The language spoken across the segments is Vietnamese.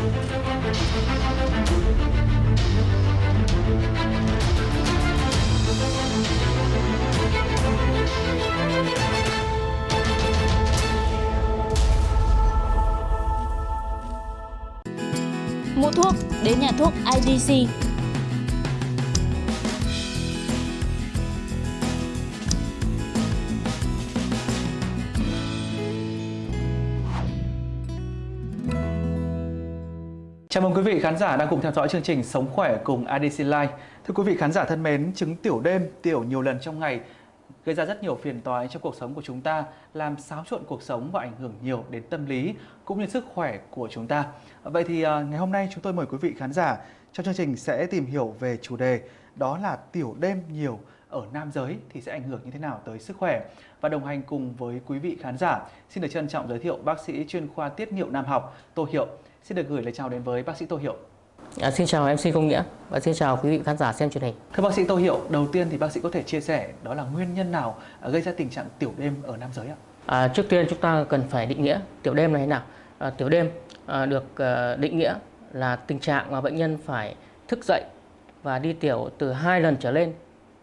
Mua thuốc đến nhà thuốc IDC. Chào mừng quý vị khán giả đang cùng theo dõi chương trình Sống khỏe cùng ADC Life. Thưa quý vị khán giả thân mến, chứng tiểu đêm, tiểu nhiều lần trong ngày gây ra rất nhiều phiền toái trong cuộc sống của chúng ta, làm xáo trộn cuộc sống và ảnh hưởng nhiều đến tâm lý cũng như sức khỏe của chúng ta. Vậy thì à, ngày hôm nay chúng tôi mời quý vị khán giả trong chương trình sẽ tìm hiểu về chủ đề đó là tiểu đêm nhiều ở nam giới thì sẽ ảnh hưởng như thế nào tới sức khỏe. Và đồng hành cùng với quý vị khán giả, xin được trân trọng giới thiệu bác sĩ chuyên khoa tiết niệu nam học Tô Hiệu. Xin được gửi lời chào đến với bác sĩ Tô Hiệu. À, xin chào MC Công Nghĩa và xin chào quý vị khán giả xem truyền hình. Thưa bác sĩ Tô Hiệu, đầu tiên thì bác sĩ có thể chia sẻ đó là nguyên nhân nào gây ra tình trạng tiểu đêm ở nam giới ạ? À, trước tiên chúng ta cần phải định nghĩa tiểu đêm này thế nào. À, tiểu đêm à, được à, định nghĩa là tình trạng mà bệnh nhân phải thức dậy và đi tiểu từ hai lần trở lên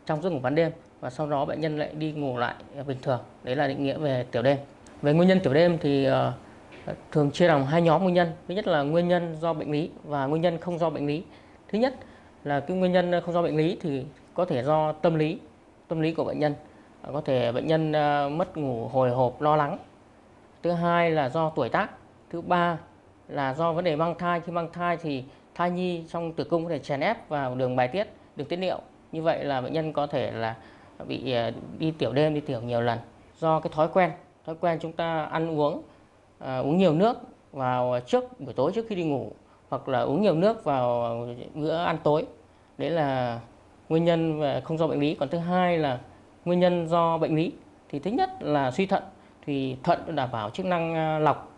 trong giấc ngủ ban đêm và sau đó bệnh nhân lại đi ngủ lại bình thường. Đấy là định nghĩa về tiểu đêm. Về nguyên nhân tiểu đêm thì uh, thường chia làm hai nhóm nguyên nhân. Thứ nhất là nguyên nhân do bệnh lý và nguyên nhân không do bệnh lý. Thứ nhất là cái nguyên nhân không do bệnh lý thì có thể do tâm lý, tâm lý của bệnh nhân. À, có thể bệnh nhân à, mất ngủ hồi hộp lo lắng. Thứ hai là do tuổi tác. Thứ ba là do vấn đề mang thai. Khi mang thai thì thai nhi trong tử cung có thể chèn ép vào đường bài tiết, đường tiết niệu. Như vậy là bệnh nhân có thể là bị à, đi tiểu đêm, đi tiểu nhiều lần do cái thói quen. Thói quen chúng ta ăn uống à, uống nhiều nước vào trước buổi tối trước khi đi ngủ hoặc là uống nhiều nước vào bữa ăn tối. Đấy là nguyên nhân về không do bệnh lý. Còn thứ hai là nguyên nhân do bệnh lý. Thì thứ nhất là suy thận. Thì thận đảm bảo chức năng à, lọc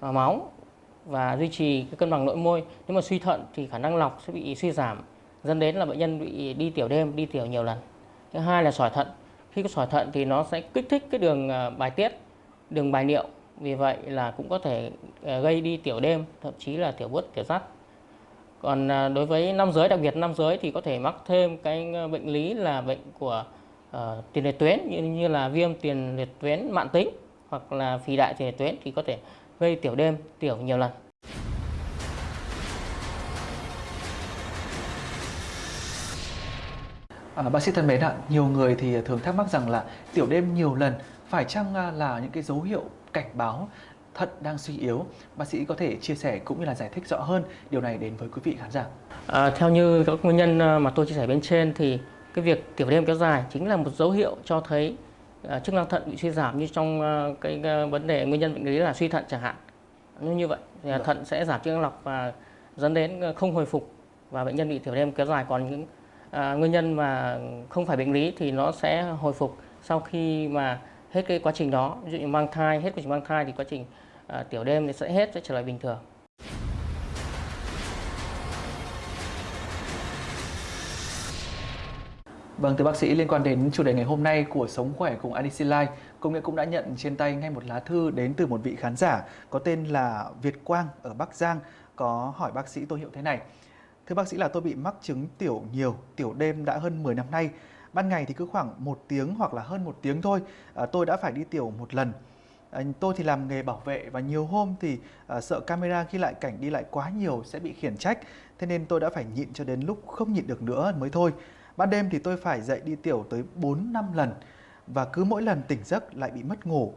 à, máu và duy trì cái cân bằng nội môi. Nếu mà suy thận thì khả năng lọc sẽ bị suy giảm dẫn đến là bệnh nhân bị đi tiểu đêm đi tiểu nhiều lần. Thứ hai là sỏi thận. Khi có sỏi thận thì nó sẽ kích thích cái đường à, bài tiết đường bài niệu vì vậy là cũng có thể ờ, gây đi tiểu đêm thậm chí là tiểu bút tiểu rắt. Còn ờ, đối với nam giới đặc biệt nam giới thì có thể mắc thêm cái ờ, bệnh lý là bệnh của uh, tiền liệt tuyến như, như là viêm tiền liệt tuyến mạng tính hoặc là phì đại tiền liệt tuyến thì có thể gây tiểu đêm tiểu nhiều lần. À, bác sĩ thân mến ạ, nhiều người thì thường thắc mắc rằng là tiểu đêm nhiều lần phải chăng à, là những cái dấu hiệu cảnh báo thận đang suy yếu. Bác sĩ có thể chia sẻ cũng như là giải thích rõ hơn điều này đến với quý vị khán giả. À, theo như các nguyên nhân à, mà tôi chia sẻ bên trên thì cái việc tiểu đêm kéo dài chính là một dấu hiệu cho thấy uh, chức năng thận bị suy giảm như trong uh, cái uh, vấn đề nguyên nhân bệnh lý là suy thận chẳng hạn. Như như vậy thì uh, thận sẽ giảm chức năng lọc và dẫn đến không hồi phục và bệnh nhân bị tiểu đêm kéo dài còn những uh, nguyên nhân mà không phải bệnh lý thì nó sẽ hồi phục sau khi mà hết cái quá trình đó ví dụ như mang thai hết quá trình mang thai thì quá trình à, tiểu đêm thì sẽ hết sẽ trở lại bình thường Vâng, thưa bác sĩ, liên quan đến chủ đề ngày hôm nay của Sống Khỏe cùng IDC Life, Công nghệ cũng đã nhận trên tay ngay một lá thư đến từ một vị khán giả có tên là Việt Quang ở Bắc Giang có hỏi bác sĩ tôi hiệu thế này. Thưa bác sĩ là tôi bị mắc chứng tiểu nhiều, tiểu đêm đã hơn 10 năm nay. Ban ngày thì cứ khoảng một tiếng hoặc là hơn một tiếng thôi, à, tôi đã phải đi tiểu một lần. À, tôi thì làm nghề bảo vệ và nhiều hôm thì à, sợ camera ghi lại cảnh đi lại quá nhiều sẽ bị khiển trách. Thế nên tôi đã phải nhịn cho đến lúc không nhịn được nữa mới thôi. Ban đêm thì tôi phải dậy đi tiểu tới 4 năm lần và cứ mỗi lần tỉnh giấc lại bị mất ngủ.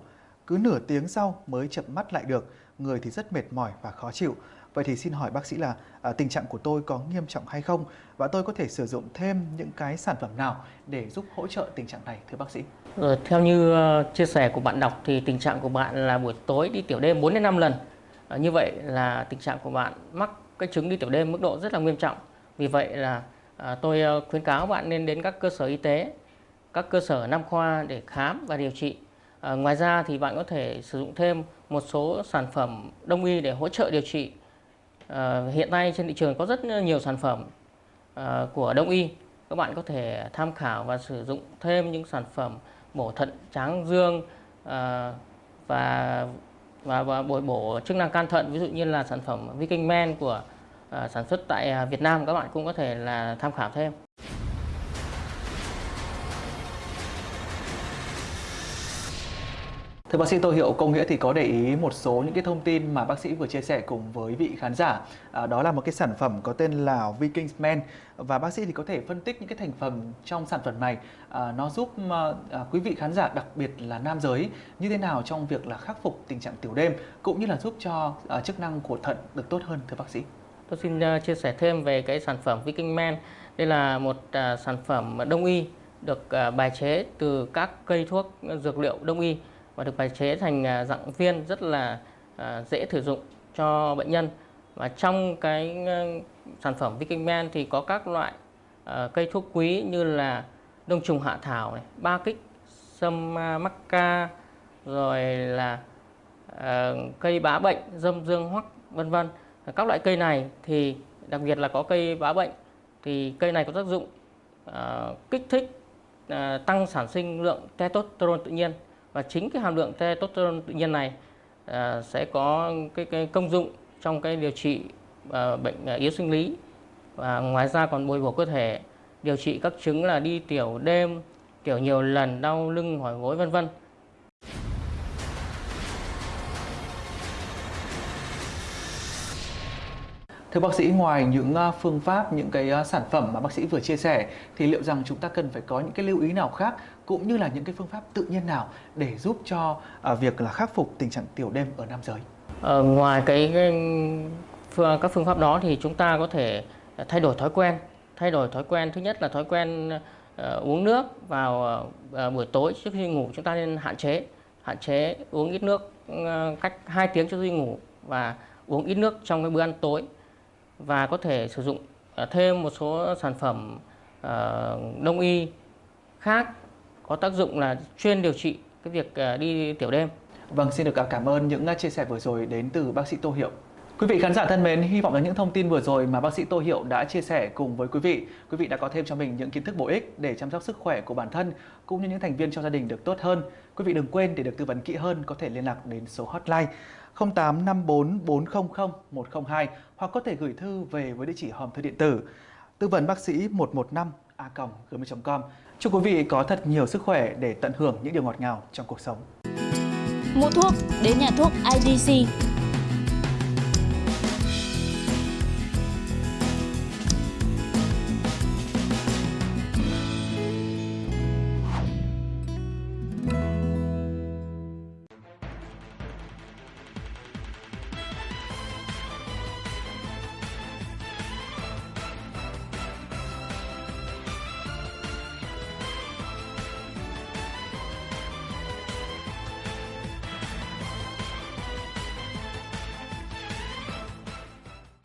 Cứ nửa tiếng sau mới chậm mắt lại được, người thì rất mệt mỏi và khó chịu. Vậy thì xin hỏi bác sĩ là à, tình trạng của tôi có nghiêm trọng hay không và tôi có thể sử dụng thêm những cái sản phẩm nào để giúp hỗ trợ tình trạng này thưa bác sĩ? Ừ, theo như uh, chia sẻ của bạn đọc thì tình trạng của bạn là buổi tối đi tiểu đêm 4 đến 5 lần. À, như vậy là tình trạng của bạn mắc cái chứng đi tiểu đêm mức độ rất là nghiêm trọng. Vì vậy là à, tôi uh, khuyến cáo bạn nên đến các cơ sở y tế, các cơ sở nam khoa để khám và điều trị. À, ngoài ra thì bạn có thể sử dụng thêm một số sản phẩm đông y để hỗ trợ điều trị uh, hiện nay trên thị trường có rất nhiều sản phẩm uh, của đông y các bạn có thể tham khảo và sử dụng thêm những sản phẩm bổ thận tráng dương uh, và và, và bồi bổ chức năng can thận ví dụ như là sản phẩm Viking Men của uh, sản xuất tại Việt Nam các bạn cũng có thể là tham khảo thêm. Thưa bác sĩ Tô Hiệu, Công Nghĩa thì có để ý một số những cái thông tin mà bác sĩ vừa chia sẻ cùng với vị khán giả. À, đó là một cái sản phẩm có tên là Vikings Men và bác sĩ thì có thể phân tích những cái thành phần trong sản phẩm này à, nó giúp à, à, quý vị khán giả đặc biệt là nam giới như thế nào trong việc là khắc phục tình trạng tiểu đêm cũng như là giúp cho à, chức năng của thận được tốt hơn thưa bác sĩ. Tôi xin uh, chia sẻ thêm về cái sản phẩm Viking Men. Đây là một uh, sản phẩm đông y được uh, bài chế từ các cây thuốc dược liệu đông y và được bài chế thành à, dạng viên rất là à, dễ sử dụng cho bệnh nhân và trong cái à, sản phẩm Viking thì có các loại cây thuốc quý như là đông trùng hạ thảo này, ba kích, sâm mắc ca, rồi là cây bá bệnh, dâm dương hoắc vân vân. Các loại cây này thì đặc biệt là có cây bá bệnh thì cây này có tác dụng kích thích tăng sản sinh lượng testosterone tự nhiên và chính cái hàm lượng testosterone tự nhiên này à, sẽ có cái, cái công dụng trong cái điều trị à, bệnh à, yếu sinh lý. Và ngoài ra còn bồi bổ cơ thể điều trị các chứng là đi tiểu đêm tiểu nhiều lần đau lưng mỏi gối vân vân. Thưa bác sĩ, ngoài những à, phương pháp, những cái à, sản phẩm mà bác sĩ vừa chia sẻ thì liệu rằng chúng ta cần phải có những cái lưu ý nào khác cũng như là những cái phương pháp tự nhiên nào để giúp cho à, việc là khắc phục tình trạng tiểu đêm ở nam giới? Ờ, ngoài cái, cái phương, các phương pháp đó thì chúng ta có thể thay đổi thói quen. Thay đổi thói quen thứ nhất là thói quen uh, uống nước vào uh, buổi tối trước khi ngủ chúng ta nên hạn chế hạn chế uống ít nước uh, cách 2 tiếng trước khi ngủ và uống ít nước trong cái bữa ăn tối và có thể sử dụng à, thêm một số sản phẩm à, đông y khác có tác dụng là chuyên điều trị cái việc à, đi tiểu đêm. Vâng, xin được cảm ơn những chia sẻ vừa rồi đến từ bác sĩ Tô Hiệu. Quý vị khán giả thân mến, hy vọng là những thông tin vừa rồi mà bác sĩ Tô Hiệu đã chia sẻ cùng với quý vị, quý vị đã có thêm cho mình những kiến thức bổ ích để chăm sóc sức khỏe của bản thân cũng như những thành viên trong gia đình được tốt hơn. Quý vị đừng quên để được tư vấn kỹ hơn có thể liên lạc đến số hotline 0854 400 102 hoặc có thể gửi thư về với địa chỉ hòm thư điện tử tư vấn bác sĩ 115 a gmail.com. Chúc quý vị có thật nhiều sức khỏe để tận hưởng những điều ngọt ngào trong cuộc sống. Mua thuốc, đến nhà thuốc IDC